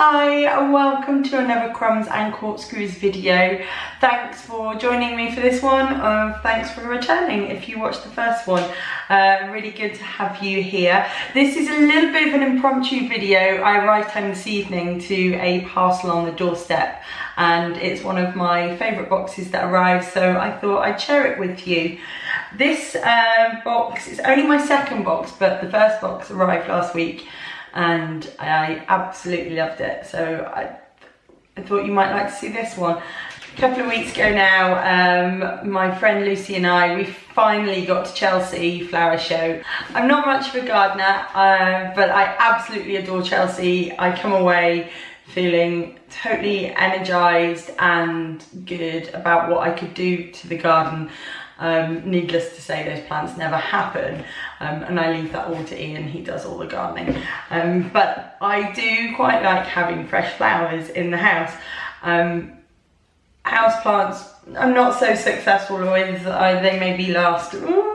Hi welcome to another Crumbs and Corkscrews video. Thanks for joining me for this one. Uh, thanks for returning if you watched the first one. Uh, really good to have you here. This is a little bit of an impromptu video. I arrived home this evening to a parcel on the doorstep and it's one of my favourite boxes that arrived so I thought I'd share it with you. This uh, box is only my second box but the first box arrived last week and I absolutely loved it. So I, I thought you might like to see this one. A couple of weeks ago now, um, my friend Lucy and I, we finally got to Chelsea Flower Show. I'm not much of a gardener, uh, but I absolutely adore Chelsea. I come away feeling totally energized and good about what I could do to the garden. Um, needless to say, those plants never happen, um, and I leave that all to Ian, he does all the gardening. Um, but I do quite like having fresh flowers in the house. Um, house plants, I'm not so successful with, uh, they maybe last ooh,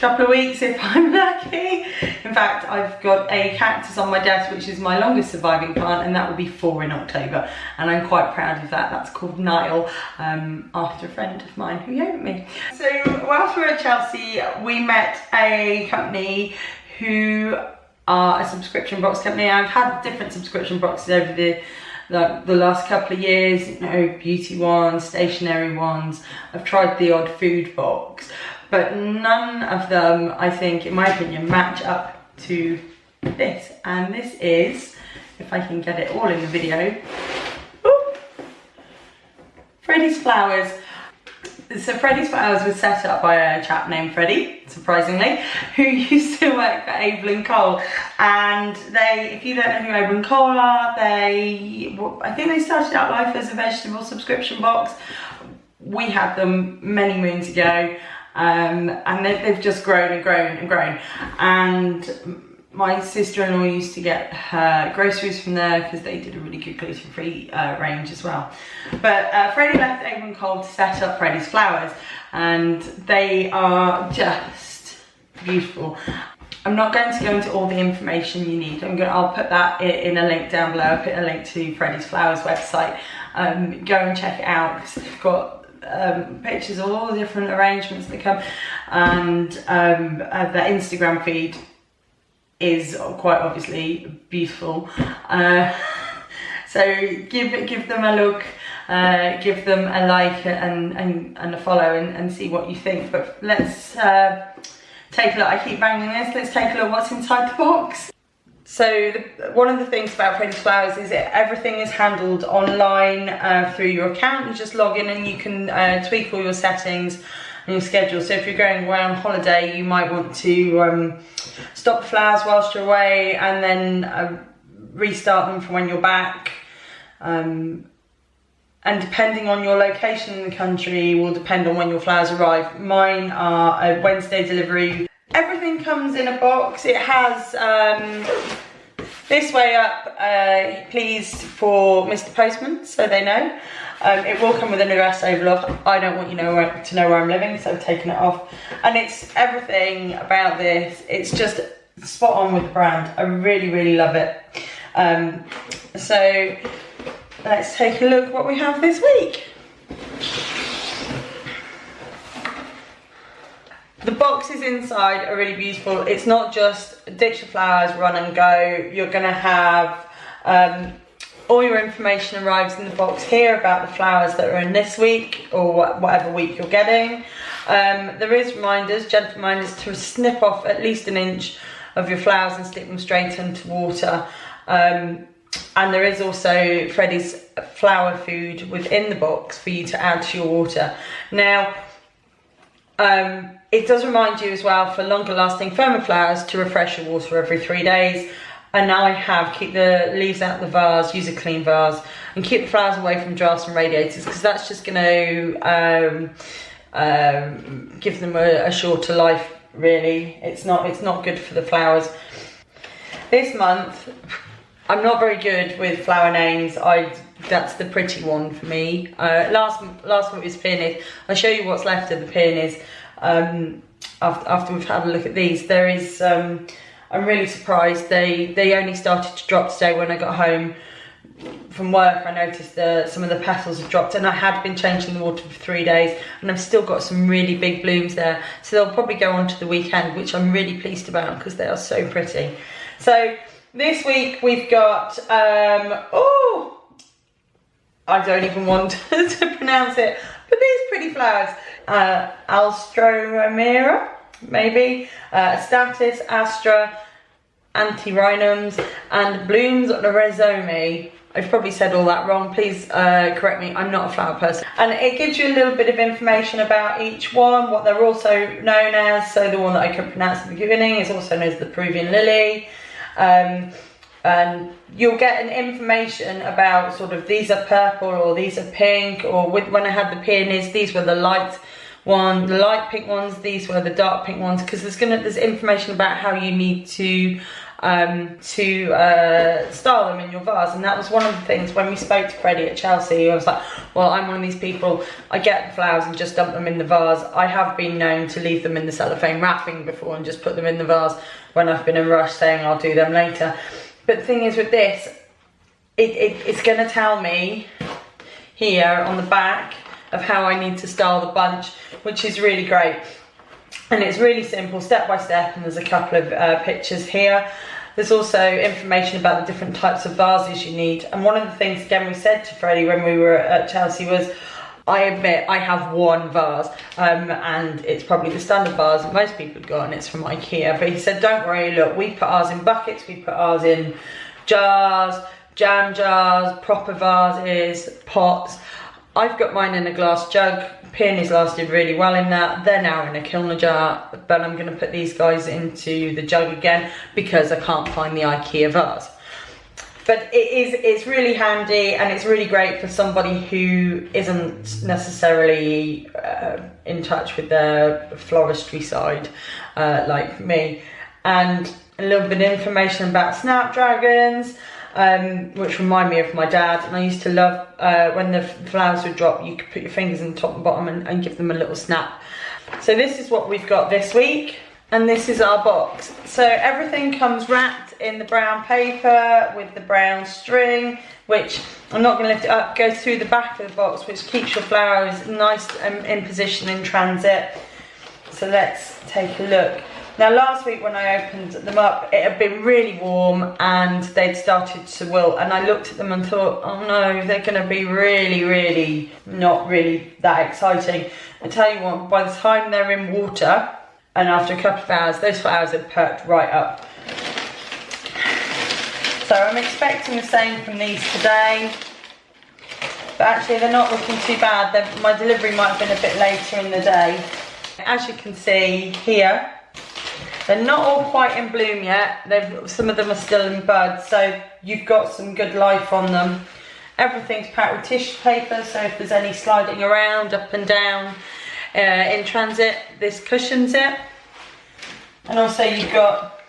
couple of weeks if I'm lucky. In fact, I've got a cactus on my desk, which is my longest surviving plant, and that will be four in October. And I'm quite proud of that. That's called Nile, um, after a friend of mine who gave me. So whilst we were at Chelsea, we met a company who are a subscription box company. I've had different subscription boxes over the the, the last couple of years, you know, beauty ones, stationery ones. I've tried the odd food box, but none of them, I think, in my opinion, match up to this. And this is, if I can get it all in the video, Freddie's Flowers. So Freddie's Flowers was set up by a chap named Freddie, surprisingly, who used to work for Abel and Cole. And they, if you don't know who Abel and Cole are, they, I think they started out life as a vegetable subscription box. We had them many moons ago um, and they, have just grown and grown and grown. And my sister-in-law used to get her groceries from there because they did a really good gluten-free uh, range as well. But uh, Freddie left Abel and Cole to set up Freddie's Flowers and they are just beautiful. I'm not going to go into all the information you need. I'm going, I'll put that in a link down below. I'll put a link to Freddie's Flowers website. Um, go and check it out because they've got um, pictures of all the different arrangements that come and um, uh, the Instagram feed is quite obviously beautiful. Uh, so give give them a look, uh, give them a like and, and, and a follow and, and see what you think. But let's uh, take a look. I keep banging this. Let's take a look what's inside the box. So the, one of the things about Freddie's Flowers is that everything is handled online uh, through your account. You just log in and you can uh, tweak all your settings and your schedule. So if you're going away on holiday, you might want to um, stop flowers whilst you're away and then uh, restart them from when you're back. Um, and depending on your location in the country will depend on when your flowers arrive. Mine are a Wednesday delivery Everything comes in a box. It has um, this way up, uh, please for Mr. Postman, so they know. Um, it will come with an address overlock. I don't want you know where, to know where I'm living, so I've taken it off. And it's everything about this. It's just spot on with the brand. I really, really love it. Um, so let's take a look what we have this week. The boxes inside are really beautiful. It's not just ditch the flowers, run and go. You're gonna have um, all your information arrives in the box here about the flowers that are in this week or whatever week you're getting. Um, there is reminders, gentle reminders to snip off at least an inch of your flowers and stick them straight into water. Um, and there is also Freddie's flower food within the box for you to add to your water. Now, um, it does remind you as well for longer lasting firmer flowers to refresh your water every three days. And now I have keep the leaves out of the vase, use a clean vase, and keep the flowers away from drafts and radiators because that's just going to um, um, give them a, a shorter life. Really, it's not it's not good for the flowers. This month, I'm not very good with flower names. I that's the pretty one for me. Uh, last last one was peonies. I'll show you what's left of the peonies um, after, after we've had a look at these. There is um, I'm really surprised. They they only started to drop today when I got home from work. I noticed that some of the petals have dropped and I had been changing the water for three days and I've still got some really big blooms there. So they'll probably go on to the weekend, which I'm really pleased about because they are so pretty. So this week we've got, um, oh, I don't even want to pronounce it, but these pretty flowers. Uh, Alstroemeria, maybe, uh, Statice, Astra, Antirrhinums, and Blooms on a Rhizome. I've probably said all that wrong, please uh, correct me, I'm not a flower person. And it gives you a little bit of information about each one, what they're also known as. So the one that I can pronounce at the beginning is also known as the Peruvian lily. Um, and you'll get an information about sort of these are purple or these are pink or with, when I had the peonies, these were the light one, the light pink ones, these were the dark pink ones because there's gonna there's information about how you need to um, to uh, style them in your vase. And that was one of the things when we spoke to Freddie at Chelsea, I was like, well, I'm one of these people, I get the flowers and just dump them in the vase. I have been known to leave them in the cellophane wrapping before and just put them in the vase when I've been in a rush saying I'll do them later. But the thing is with this, it, it, it's gonna tell me here on the back of how I need to style the bunch, which is really great. And it's really simple step by step and there's a couple of uh, pictures here. There's also information about the different types of vases you need. And one of the things again we said to Freddie when we were at Chelsea was I admit I have one vase um, and it's probably the standard vase that most people have got and it's from Ikea but he said don't worry look we put ours in buckets we put ours in jars jam jars proper vases pots I've got mine in a glass jug Peonies lasted really well in that. They're now in a Kilner jar, but I'm going to put these guys into the jug again because I can't find the Ikea vase. But it is, it's really handy and it's really great for somebody who isn't necessarily uh, in touch with the floristry side, uh, like me. And a little bit of information about snapdragons, um, which remind me of my dad. And I used to love uh, when the flowers would drop, you could put your fingers in the top and bottom and, and give them a little snap. So this is what we've got this week. And this is our box. So everything comes wrapped in the brown paper with the brown string, which I'm not going to lift it up, goes through the back of the box, which keeps your flowers nice and in position in transit. So let's take a look. Now last week when I opened them up, it had been really warm and they'd started to wilt and I looked at them and thought, oh no, they're gonna be really, really, not really that exciting. I tell you what, by the time they're in water and after a couple of hours, those flowers have perked right up. So I'm expecting the same from these today. But actually they're not looking too bad. They're, my delivery might have been a bit later in the day. As you can see here, they're not all quite in bloom yet. They've, some of them are still in bud, so you've got some good life on them. Everything's packed with tissue paper, so if there's any sliding around, up and down uh, in transit, this cushions it. And also you've got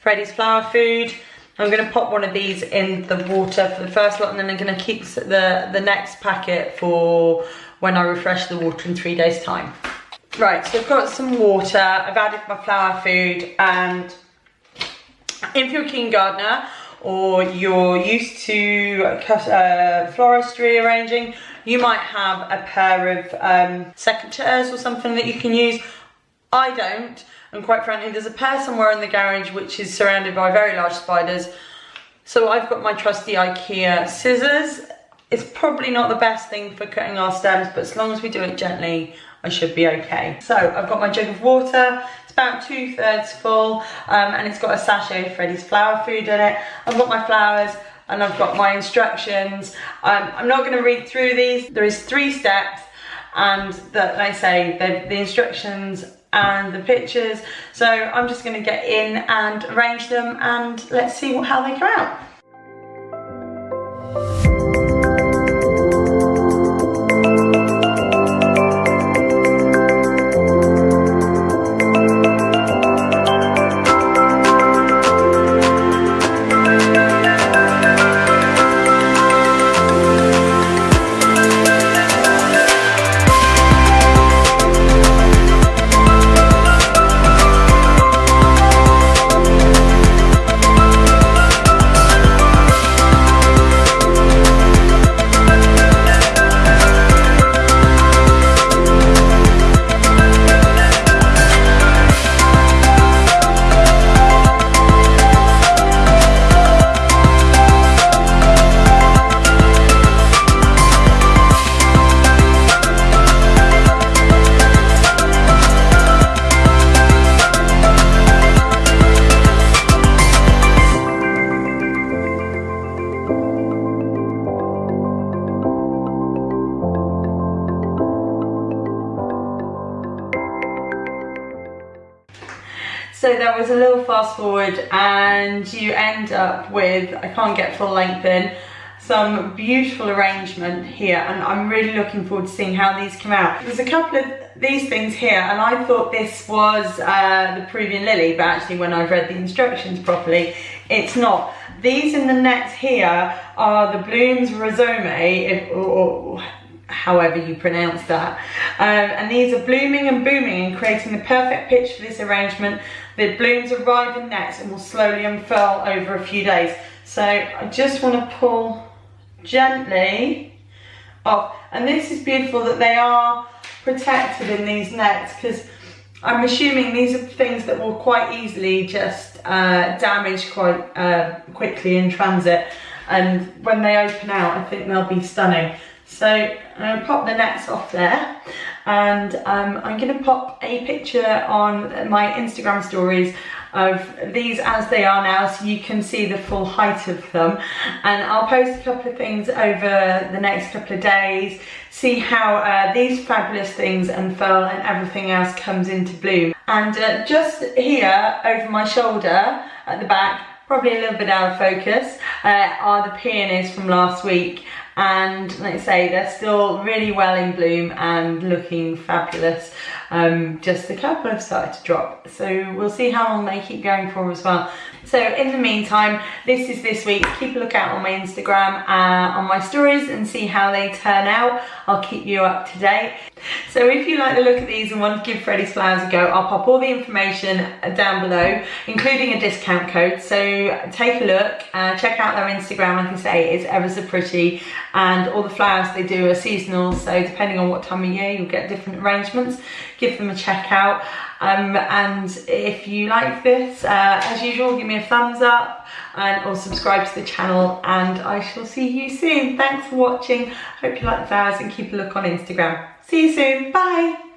Freddie's flower food. I'm going to pop one of these in the water for the first lot and then I'm going to keep the, the next packet for when I refresh the water in three days time. Right, so I've got some water, I've added my flower food and if you're a keen gardener or you're used to uh, floristry arranging, you might have a pair of um, secateurs or something that you can use. I don't, and quite frankly, there's a pair somewhere in the garage which is surrounded by very large spiders. So I've got my trusty Ikea scissors. It's probably not the best thing for cutting our stems, but as long as we do it gently, I should be okay. So I've got my jug of water, it's about two thirds full, um, and it's got a sachet of Freddie's flower food in it. I've got my flowers, and I've got my instructions. Um, I'm not gonna read through these. There is three steps, and that they say the, the instructions and the pictures. So I'm just gonna get in and arrange them, and let's see how they come out. There was a little fast forward and you end up with, I can't get full length in, some beautiful arrangement here and I'm really looking forward to seeing how these come out. There's a couple of these things here and I thought this was uh, the Peruvian lily but actually when I've read the instructions properly it's not. These in the net here are the Bloom's Rhizome if, or, however you pronounce that. Um, and these are blooming and booming and creating the perfect pitch for this arrangement. The blooms arrive in nets and will slowly unfurl over a few days. So I just want to pull gently off. And this is beautiful that they are protected in these nets because I'm assuming these are things that will quite easily just uh, damage quite uh, quickly in transit. And when they open out, I think they'll be stunning. So I'm going to pop the nets off there. And um, I'm going to pop a picture on my Instagram stories of these as they are now so you can see the full height of them. And I'll post a couple of things over the next couple of days see how uh, these fabulous things unfurl and everything else comes into bloom. And uh, just here over my shoulder at the back probably a little bit out of focus uh, are the peonies from last week and like I say they're still really well in bloom and looking fabulous. Um, just a couple have started to drop. So we'll see how long they keep going for as well. So in the meantime this is this week. Keep a look out on my Instagram uh, on my stories and see how they turn out. I'll keep you up to date. So if you like the look of these and want to give Freddie's Flowers a go I'll pop all the information down below including a discount code. So take a look uh, check out their Instagram. Like I can say it's ever so pretty and all the flowers they do are seasonal so depending on what time of year you'll get different arrangements. Give them a check out. Um, and if you like this uh, as usual give me a thumbs up and or subscribe to the channel and I shall see you soon. Thanks for watching. Hope you like the flowers and keep a look on Instagram. See you soon. Bye